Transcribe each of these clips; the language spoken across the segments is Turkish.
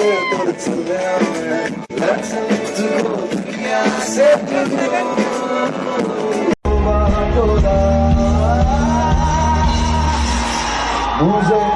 but to them Let's live to go Who's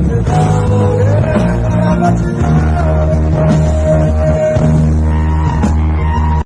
Obrigado.